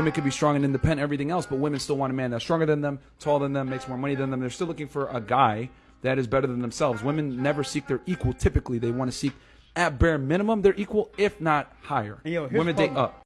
Women could be strong and independent, everything else, but women still want a man that's stronger than them, taller than them, makes more money than them. They're still looking for a guy that is better than themselves. Women never seek their equal. Typically, they want to seek at bare minimum their equal, if not higher. Yo, women date up.